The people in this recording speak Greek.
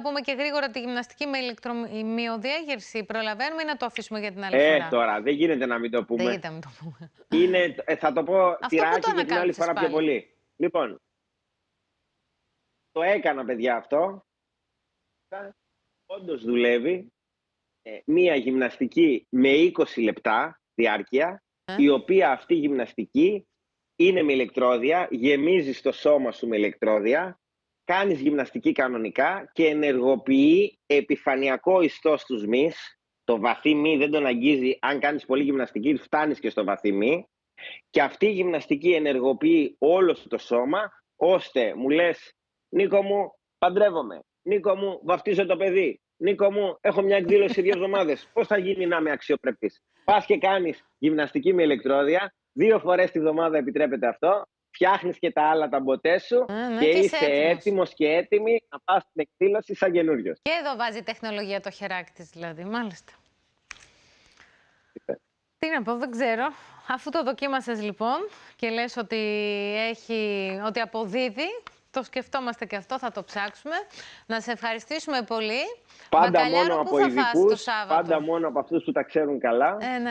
πούμε και γρήγορα τη γυμναστική με ηλεκτρομυοδιέγερση. Προλαβαίνουμε ή να το αφήσουμε για την άλλη Ε, φορά; τώρα, δεν γίνεται να μην το Δεν πούμε. γίνεται να μην το πούμε. Είναι, ε, θα το πω που τυράκι το και την άλλη ανακάλυψες φορά πιο πάλι. πολύ. Λοιπόν, το έκανα παιδιά αυτό. Όντως δουλεύει. Ε, μία γυμναστική με 20 λεπτά διάρκεια, Ε. η οποία αυτή η γυμναστική είναι με ηλεκτρόδια, γεμίζει το σώμα σου με ηλεκτρόδια, κάνεις γυμναστική κανονικά και ενεργοποιεί επιφανειακό ιστό στους μυς. Το βαθύ μη δεν τον αγγίζει, αν κάνεις πολύ γυμναστική φτάνεις και στο βαθύ μη. Και αυτή η γυμναστική ενεργοποιεί όλο σου το σώμα, ώστε μου λες, Νίκο μου, παντρεύομαι. Νίκο μου, βαφτίζω το παιδί. Νίκο μου, έχω μια εκδήλωση δύο εβδομάδες. Πώς θα γίνει να είμαι αξιοπρεπή. Πας και κάνεις γυμναστική με ηλεκτρόδια. Δύο φορές τη βδομάδα επιτρέπεται αυτό. Φτιάχνεις και τα άλλα τα μποτέ σου Ε, ναι, και και είσαι είσαι έτοιμος. έτοιμος και έτοιμη να πας στην εκδήλωση σαν καινούριο. Και εδώ βάζει τεχνολογία το χεράκι της δηλαδή, μάλιστα. Τι να πω, δεν ξέρω. Αφού το δοκίμασες λοιπόν και λες ότι, έχει, ότι αποδίδει, το σκεφτόμαστε και αυτό, θα το ψάξουμε. Να σε ευχαριστήσουμε πολύ. Πάντα Μπακαλιάρο, μόνο πού από θα φας ειδικού, το Σάββατο; πάντα μόνο από αυτούς που τα ξέρουν καλά. Ε, ναι.